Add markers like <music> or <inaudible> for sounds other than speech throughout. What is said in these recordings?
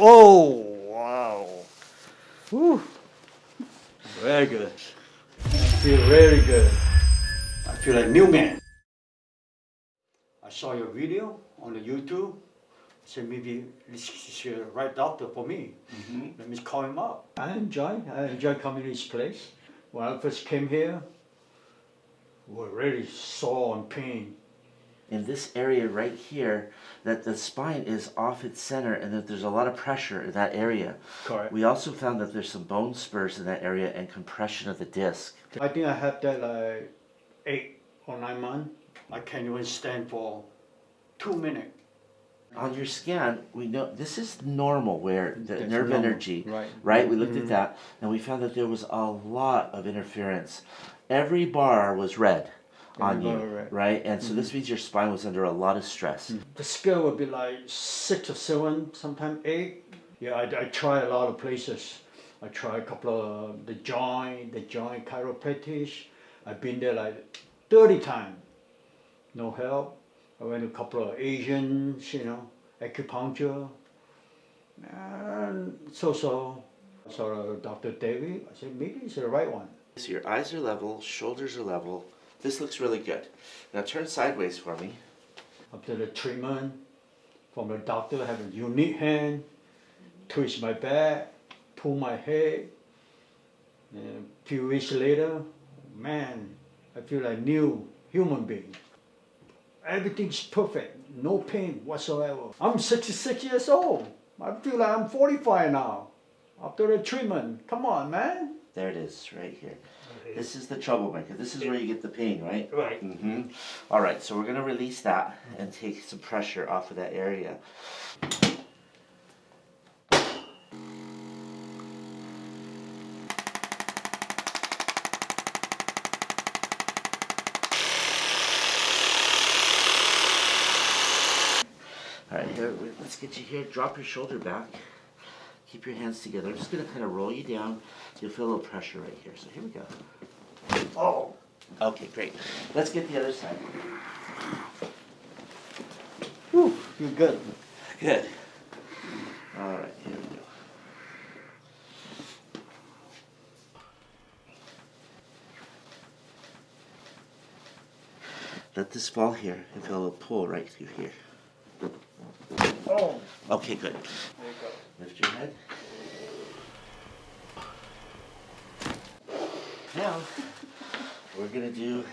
Oh, wow. Whew. Very good. I feel very good. I feel like new man. I saw your video on the YouTube. Said maybe this is the right doctor for me. Mm-hmm. Let me call him up. I enjoy. I enjoy coming to this place. When I first came here, we were really sore and pain. In this area right here that the spine is off its center and that there's a lot of pressure in that area. Correct. We also found that there's some bone spurs in that area and compression of the disc. I think I have that like eight or nine months. I can't even stand for two minutes. On your scan, we know this is normal where the That's nerve normal, energy, right. right? We looked Mhm. at that and we found that there was a lot of interference. Every bar was red on you. Mm-hmm. right? And so this means your spine was under a lot of stress. The scale would be like six or seven, sometimes eight. Yeah, I, I try a lot of places. I try a couple of the joint, the joint chiropractic. I've been there like 30 times. No help. I went to a couple of Asians, you know, acupuncture. And so so. I saw Dr. David. I said, maybe it's the right one. So your eyes are level, shoulders are level. This looks really good. Now turn sideways for me. after the treatment from the doctor, have a unique hand, twist my back, pull my head. And a few weeks later, man, I feel like new human being. Everything's perfect, no pain whatsoever. I'm 66 years old. I feel like I'm 45 now after the treatment. Come on, man. There it is, right here. This is the troublemaker. This is where you get the pain, right? Right. Mm-hmm. All right, so we're gonna release that and take some pressure off of that area. All right, here, let's get you here. Drop your shoulder back. Keep your hands together. I'm just gonna kind of roll you down. You'll feel a little pressure right here. So here we go. Oh, Okay, great. Let's get the other side. whew, you're good. Good. All right, here we go. Let this fall here and feel a little pull right through here. Oh, Okay, good. there you go. Lift your head. Now, we're gonna do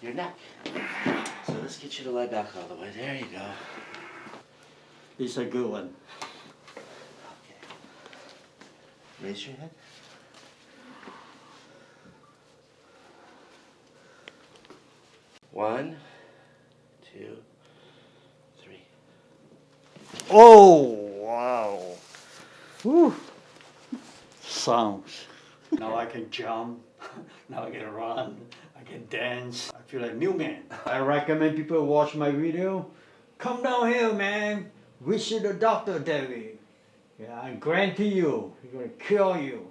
your neck. So let's get you to lie back all the way. There you go. It's a good one. Okay. Raise your head. One, two, three. Oh. Whew. Sounds. Now I can jump. <laughs> Now I can run. I can dance. I feel like new man. I recommend people watch my video. Come down here, man. Visit the doctor, David. Yeah, I guarantee you, he's gonna kill you.